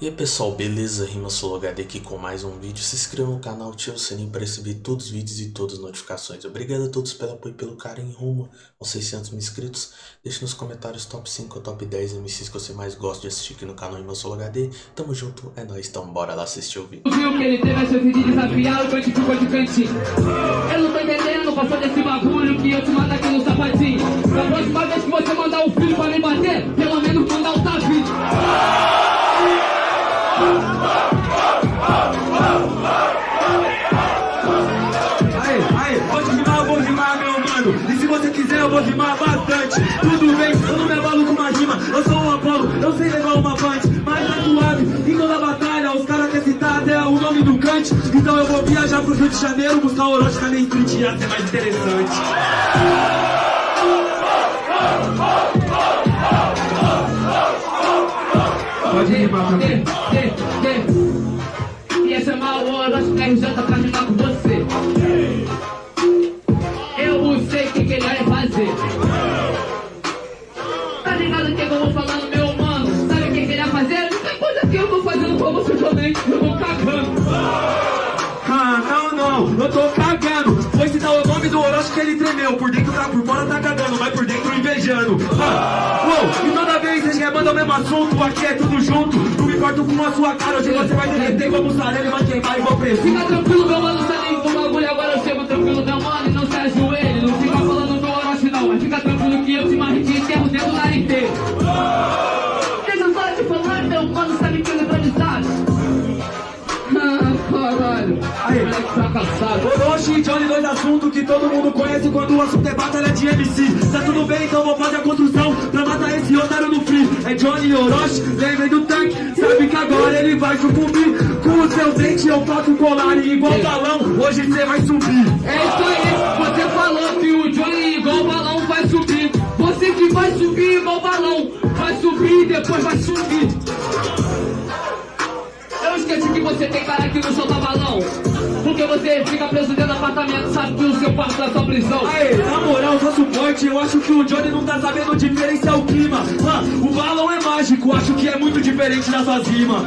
E aí pessoal, beleza? Rima HD aqui com mais um vídeo. Se inscreva no canal, ative o sininho para receber todos os vídeos e todas as notificações. Obrigado a todos pelo apoio e pelo carinho rumo aos 600 mil inscritos. Deixe nos comentários top 5 ou top 10 MCs que você mais gosta de assistir aqui no canal Rima HD. Tamo junto, é nóis, então bora lá assistir o vídeo. Viu que ele teve a chance de desafiar o cantinho ficou de cantinho. Eu não tô entendendo, passou desse bagulho que eu te mato aqui no sapatinho. Da próxima vez que você mandar o filho pra me bater, vou rimar bastante. Tudo bem, eu não me abalo com uma rima. Eu sou um Apolo, eu sei levar uma punch. Mas tá suave, em toda batalha, os caras querem citar até o nome do Kant. Então eu vou viajar pro Rio de Janeiro, buscar o Orochi na Street, ia ser mais interessante. Pode rimar também. Ia chamar o Orochi da RJ pra rimar com você. Tá, cagando, mas por dentro invejando. Ah, uou, e toda vez vocês remandam o mesmo assunto, aqui é tudo junto. Não me importo com a sua cara, hoje você vai derreter como e vai queimar igual preço. Fica tranquilo, meu mano, sabe do bagulho agora eu chego tranquilo, meu mano, e não se ajoelhe. Não fica falando do Orochi não, mas fica tranquilo que eu te marrete e enterro dentro nariz dele. Deixa eu só te falar, meu mano, sabe que é improvisado? Ah, caralho. Aí. Moleque fracassado. Johnny, dois assuntos que todo mundo conhece quando o assunto é batalha de MC. Tá tudo bem, então vou fazer a construção pra matar esse otário no free. É Johnny Orochi, lembrem do tanque. Sabe que agora ele vai sucumbir. Com o seu dente eu faço colar igual balão, hoje você vai subir. É isso aí, você falou que o Johnny igual balão vai subir. Você que vai subir igual balão, vai subir e depois vai subir. Eu esqueci que você tem cara que não solta balão. Porque você fica preso dentro do apartamento, sabe que o seu quarto é sua prisão. Aê, na moral, só suporte, eu acho que o Johnny não tá sabendo diferenciar o clima. Ah, o balão é mágico, acho que é muito diferente das suas rimas.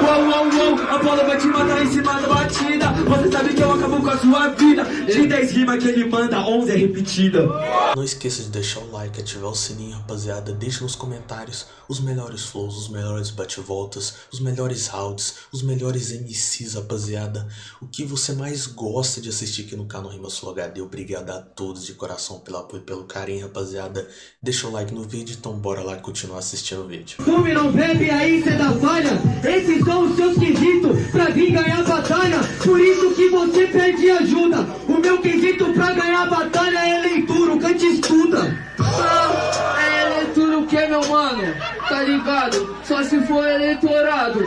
Uou, uou, uou, Apolo vai te matar em cima da batida. Você sabe que eu acabo com a sua vida. De 10 rimas que ele manda, 11 é repetida. Não esqueça de deixar o like, ativar o sininho, rapaziada. Deixe nos comentários os melhores flows, os melhores bate-voltas, os melhores rounds, os melhores MCs, rapaziada. O que você mais gosta de assistir aqui no canal Rima Sul HD. Obrigado a todos de coração pelo apoio e pelo carinho, rapaziada. Deixa o like no vídeo, então bora lá continuar assistindo o vídeo. Fume não bebe, aí cê dá falha. Esses são os seus quesitos pra vir ganhar a batalha. Por isso que você pede ajuda. O meu quesito pra ganhar a batalha é leitura, o cante estuda. Ah, é eleitura o que, meu mano? Tá ligado? Só se for eleitorado.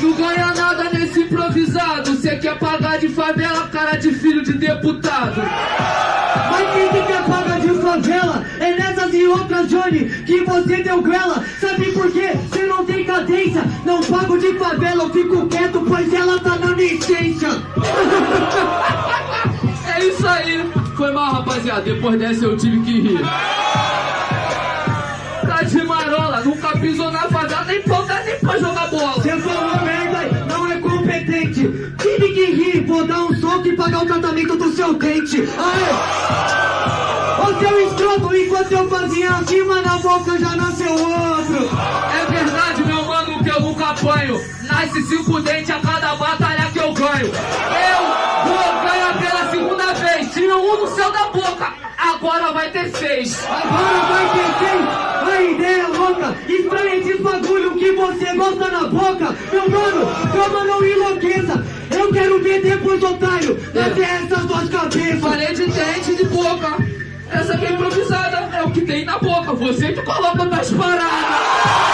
Não ganha nada improvisado. Cê quer pagar de favela, cara de filho de deputado. Mas quem que quer paga de favela? É nessas e outras, Johnny, que você deu grela. Sabe por quê? Cê não tem cadência. Não pago de favela, eu fico quieto, pois ela tá na licença. É isso aí. Foi mal, rapaziada. Depois dessa eu tive que rir. Tá de marola, nunca pisou na favela, nem pra nem pra jogar pagar o tratamento do seu dente. Aê! Ô seu escroto, enquanto eu fazia a rima na boca já nasceu outro. É verdade, meu mano, que eu nunca apanho. Nasce cinco dentes a cada batalha que eu ganho. Eu vou ganhar pela segunda vez. Tinha um no céu da boca, agora vai ter seis. Agora vai ter quem? A ideia é louca. Estranha esses bagulho que você gosta na boca. Meu mano, calma, não enlouqueça. Cabeças. Falei de dente de boca. Essa aqui é improvisada, é o que tem na boca. Você que coloca nas paradas.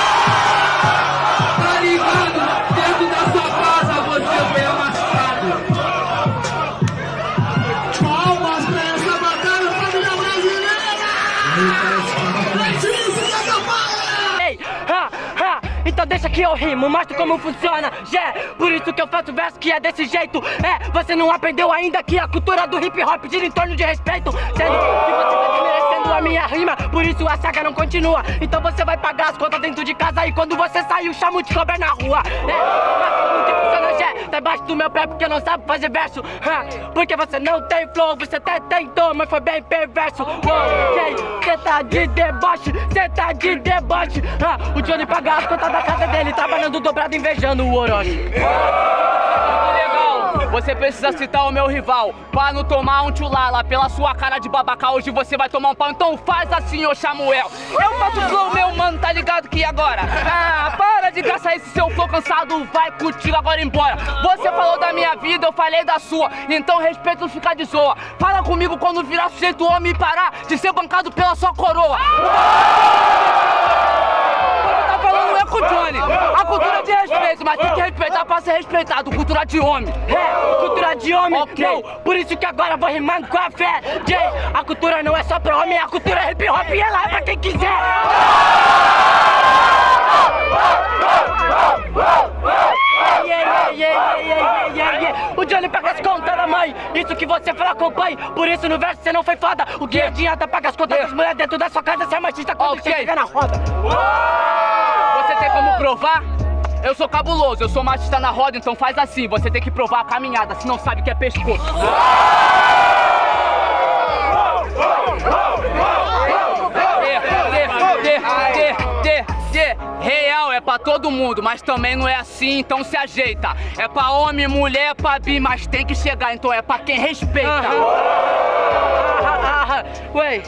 Então deixa que eu rimo, mostro como funciona. Yeah, por isso que eu faço verso que é desse jeito. É, você não aprendeu ainda que a cultura do hip hop gira em torno de respeito. Sendo que você tá desmerecendo a minha rima, por isso a saga não continua. Então você vai pagar as contas dentro de casa e quando você sair, o chamo de cobra na rua. É, tá embaixo do meu pé porque não sabe fazer verso. Ha, porque você não tem flow, você até tentou, mas foi bem perverso. Ok, cê tá de deboche, cê tá de deboche. Ha, o Johnny paga as contas da casa dele, trabalhando dobrado, invejando o Orochi. Você precisa citar o meu rival. Pra não tomar um tchulala Pela sua cara de babaca Hoje você vai tomar um pau. Então faz assim, ô Samuel. Eu faço flow, meu mano, tá ligado que agora? Ah, para de gastar esse seu flow cansado. Vai contigo agora embora. Você falou da minha vida, eu falei da sua. Então respeito ficar de zoa. Fala comigo quando virar sujeito homem e parar De ser bancado pela sua coroa. Você Johnny A cultura de respeito, mas tem que respeitar pra ser respeitado Cultura de homem É, cultura de homem, Ok. não, por isso que agora vou rimando com a fé. Jay, a cultura não é só pra homem, a cultura é hip hop e ela é pra quem quiser. O Johnny paga as contas da mãe, isso que você fala com o pai, por isso no verso você não foi foda. O que adianta pagar as contas das mulheres dentro da sua casa se é machista quando Ok. você chega na roda? Você tem como provar? Eu sou cabuloso, eu sou machista na roda, então faz assim, você tem que provar a caminhada, se não sabe que é pescoço. Real é pra todo mundo, mas também não é assim, então se ajeita. É pra homem, mulher, pra bi, mas tem que chegar, então é pra quem respeita. Ah, Ué,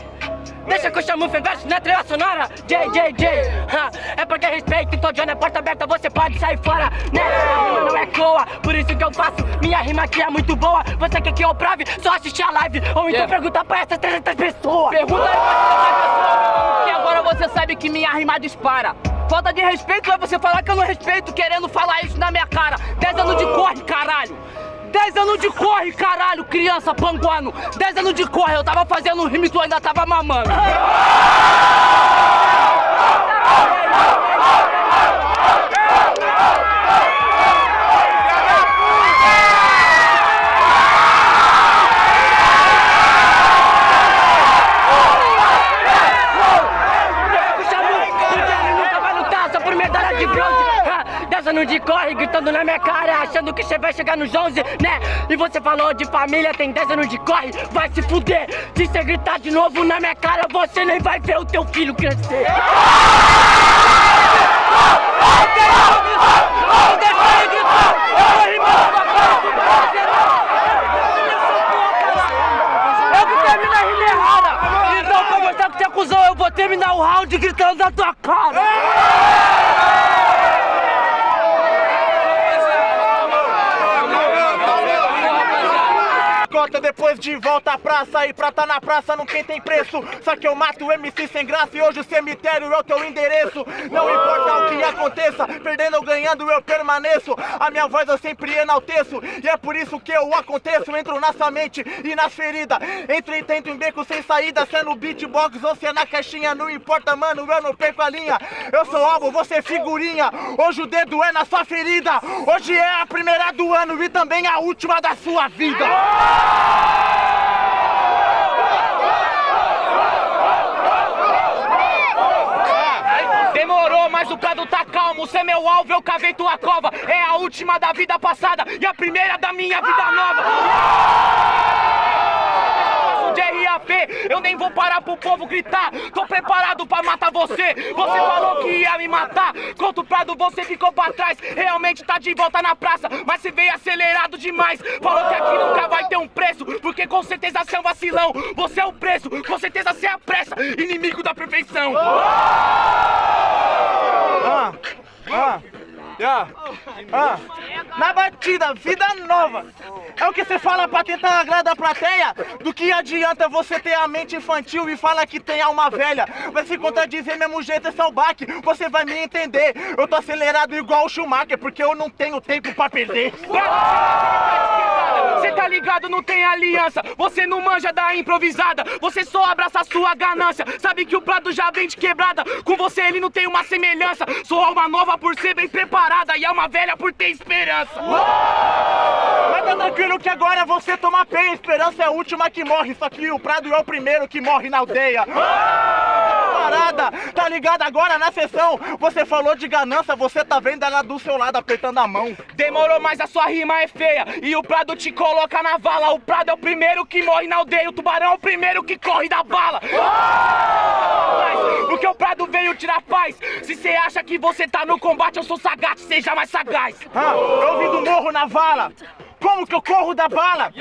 deixa que eu chamo o verso na trilha sonora J, J, J ah, É porque respeito, então Johnny é porta aberta, você pode sair fora Né, a rima não é coa, por isso que eu faço Minha rima aqui é muito boa, você quer que eu prove? Só assistir a live, ou então Yeah. perguntar pra essas 300 pessoas Pergunta aí pra essas pessoas, que agora você sabe que minha rima dispara. Falta de respeito é você falar que eu não respeito, querendo falar isso na minha cara. 10 anos de corre, caralho. 10 anos de corre, caralho, criança panguano. 10 anos de corre, eu tava fazendo um rime e tu ainda tava mamando. Porque ele nunca vai lutar só por medalha de bronze Anos de corre, gritando na minha cara Achando que você vai chegar nos 11, né? E você falou de família, tem 10 anos de corre Vai se fuder, se você gritar de novo na minha cara Você nem vai ver o teu filho crescer. Então pra mostrar que você é Eu vou terminar o round gritando na tua cara Depois de volta à praça E pra tá na praça não quem tem preço. Só que eu mato o MC sem graça E hoje o cemitério é o teu endereço. Não importa o que aconteça Perdendo ou ganhando eu permaneço. A minha voz eu sempre enalteço E é por isso que eu aconteço. Entro na sua mente e nas feridas Entro e tento em beco sem saída Se é no beatbox ou se é na caixinha Não importa mano, eu não perco a linha. Eu sou alvo, você é figurinha. Hoje o dedo é na sua ferida. Hoje é a primeira do ano E também a última da sua vida Demorou, mas o prado tá calmo. Cê é meu alvo, eu cavei tua cova. É a última da vida passada e a primeira da minha vida nova. De RAP, eu nem vou parar pro povo gritar. Tô preparado pra matar você. Você falou que ia me matar. Contra o Prado, você ficou pra trás. Realmente tá de volta na praça, mas você veio acelerado demais. Falou que aqui nunca vai ter um preço, porque com certeza você é um vacilão. Você é o preço, com certeza você é a pressa, inimigo da perfeição. Ah, ah, ah, ah. Na batida, vida nova. É o que você fala pra tentar agradar a plateia? Do que adianta você ter a mente infantil e fala que tem alma velha? Vai se contradizer mesmo jeito, esse é o baque. Você vai me entender. Eu tô acelerado igual o Schumacher, porque eu não tenho tempo pra perder. Tá ligado, não tem aliança. Você não manja da improvisada. Você só abraça a sua ganância. Sabe que o prato já vem de quebrada. Com você ele não tem uma semelhança. Sou alma nova por ser bem preparada e alma velha por ter esperança. Mas tá tranquilo que agora você toma penha, a esperança é a última que morre, só que o Prado é o primeiro que morre na aldeia. Parada, tá ligado? Agora na sessão? Você falou de ganância, você tá vendo ela do seu lado apertando a mão. Demorou, mas a sua rima é feia. E o Prado te coloca na vala. O Prado é o primeiro que morre na aldeia. O Tubarão é o primeiro que corre da bala. Mas, Porque o Prado veio tirar paz? Se você acha que você tá no combate Eu sou sagaz, seja mais sagaz. Ah, eu vim do morro na vala. Como que eu corro da bala?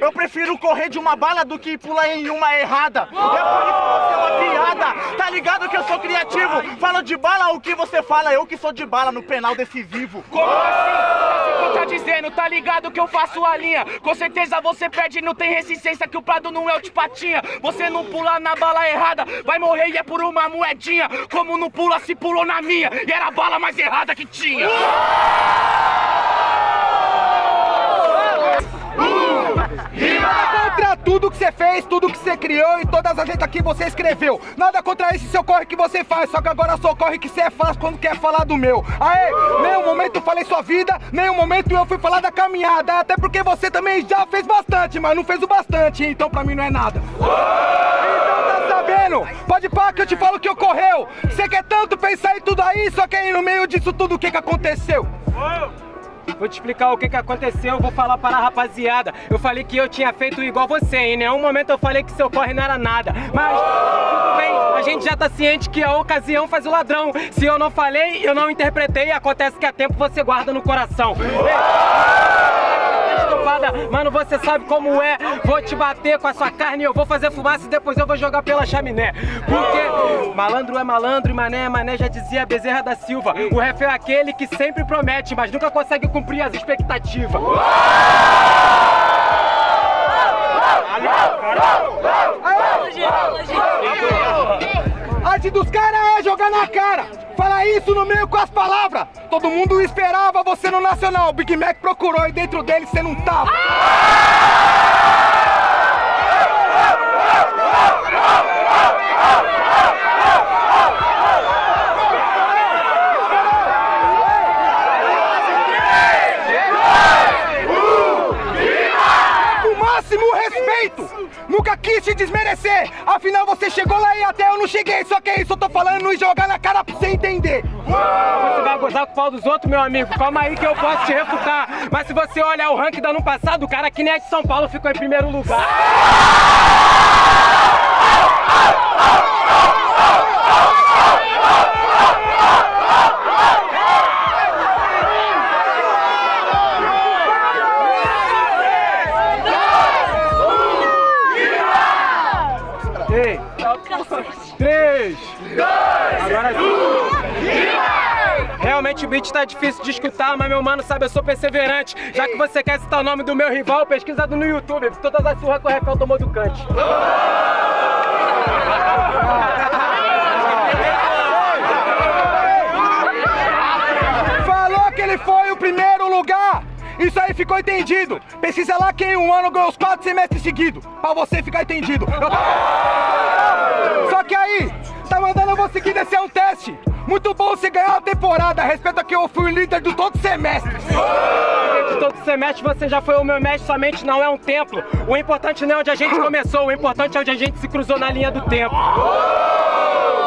Eu prefiro correr de uma bala do que pular em uma errada. É por isso que você é uma piada. Tá ligado que eu sou criativo? Fala de bala, o que você fala? Eu que sou de bala no penal decisivo. Como assim? Você tá dizendo, tá ligado que eu faço a linha Com certeza você perde não tem resistência Que o Prado não é o de patinha Você não pula na bala errada Vai morrer e é por uma moedinha Como não pula se pulou na minha E era a bala mais errada que tinha fez, tudo que você criou e todas as letras que você escreveu. Nada contra esse seu corre que você faz, só que agora só corre que você faz quando quer falar do meu. Aê, nenhum momento eu falei sua vida, nenhum momento eu fui falar da caminhada. Até porque você também já fez bastante, mas não fez o bastante, então pra mim não é nada. Então tá sabendo? Pode pá que eu te falo o que ocorreu. Você quer tanto pensar em tudo aí, só que aí no meio disso tudo o que que aconteceu? Vou te explicar o que que aconteceu, eu vou falar para a rapaziada. Eu falei que eu tinha feito igual você, em nenhum momento eu falei que seu corre não era nada. Mas, tudo bem, a gente já tá ciente que a ocasião faz o ladrão. Se eu não falei, eu não interpretei, acontece que a tempo você guarda no coração Mano, você sabe como é Vou te bater com a sua carne Eu vou fazer fumaça e depois eu vou jogar pela chaminé Porque malandro é malandro e mané é mané Já dizia Bezerra da Silva O ref é aquele que sempre promete Mas nunca consegue cumprir as expectativas arte dos caras é jogar na cara. Fala isso no meio com as palavras. Todo mundo esperava você no Nacional. O Big Mac procurou e dentro dele você não tava. Máximo respeito! Nunca quis te desmerecer! Afinal, você chegou lá não cheguei. Só que é isso, eu tô falando e jogar na cara pra você entender. Você vai gozar com o pau dos outros, meu amigo? Calma aí que eu posso te refutar. Mas se você olhar o ranking do ano passado, o cara que nem é de São Paulo ficou em primeiro lugar. Tá difícil de escutar, mas meu mano sabe, eu sou perseverante. Já que você quer citar o nome do meu rival, pesquisa no YouTube. Todas as surras que o Rafael tomou do Kant. Falou que ele foi o primeiro lugar! Isso aí ficou entendido! Pesquisa lá quem um ano ganhou os quatro semestres seguidos, pra você ficar entendido. Tava- Só que aí, tá mandando você que descer um teste. Muito bom você ganhar a temporada, respeita que eu fui o líder de todo semestre. De todo semestre você já foi o meu mestre, somente não é um templo. O importante não é onde a gente começou, o importante é onde a gente se cruzou na linha do tempo.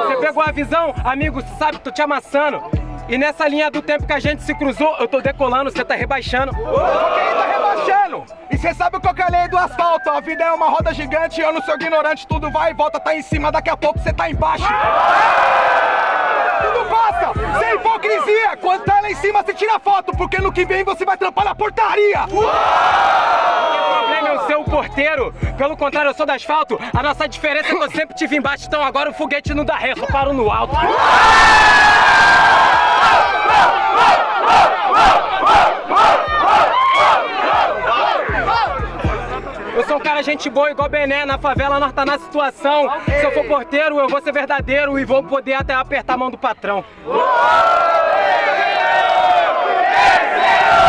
Você pegou a visão, amigo, você sabe, tô te amassando. E nessa linha do tempo que a gente se cruzou, eu tô decolando, você tá rebaixando. Ok, tá rebaixando. E cê sabe qual que é a lei do asfalto? A vida é uma roda gigante, eu não sou ignorante, tudo vai e volta, tá em cima, daqui a pouco cê tá embaixo. Tudo passa, sem hipocrisia. Quando tá lá em cima, você tira foto, porque no que vem você vai trampar na portaria. O problema é o seu porteiro. Pelo contrário, eu sou do asfalto. A nossa diferença é que eu sempre tive embaixo, então agora o foguete não dá ré, só paro no alto. Sou um cara gente boa igual Bené, na favela nós tá na situação. Se eu for porteiro, eu vou ser verdadeiro e vou poder até apertar a mão do patrão.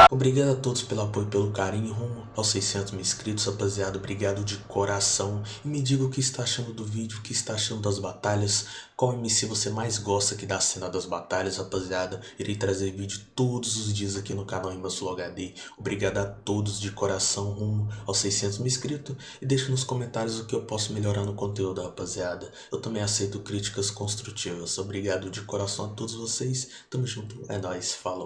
Obrigado a todos pelo apoio pelo carinho rumo aos 600 mil inscritos, rapaziada. Obrigado de coração. E me diga o que está achando do vídeo, o que está achando das batalhas. Qual MC você mais gosta aqui da cena das batalhas, rapaziada. Irei trazer vídeo todos os dias aqui no canal Sul HD. Obrigado a todos de coração rumo aos 600 mil inscritos. E deixe nos comentários o que eu posso melhorar no conteúdo, rapaziada. Eu também aceito críticas construtivas. Obrigado de coração a todos vocês. Tamo junto. É nóis. Falou.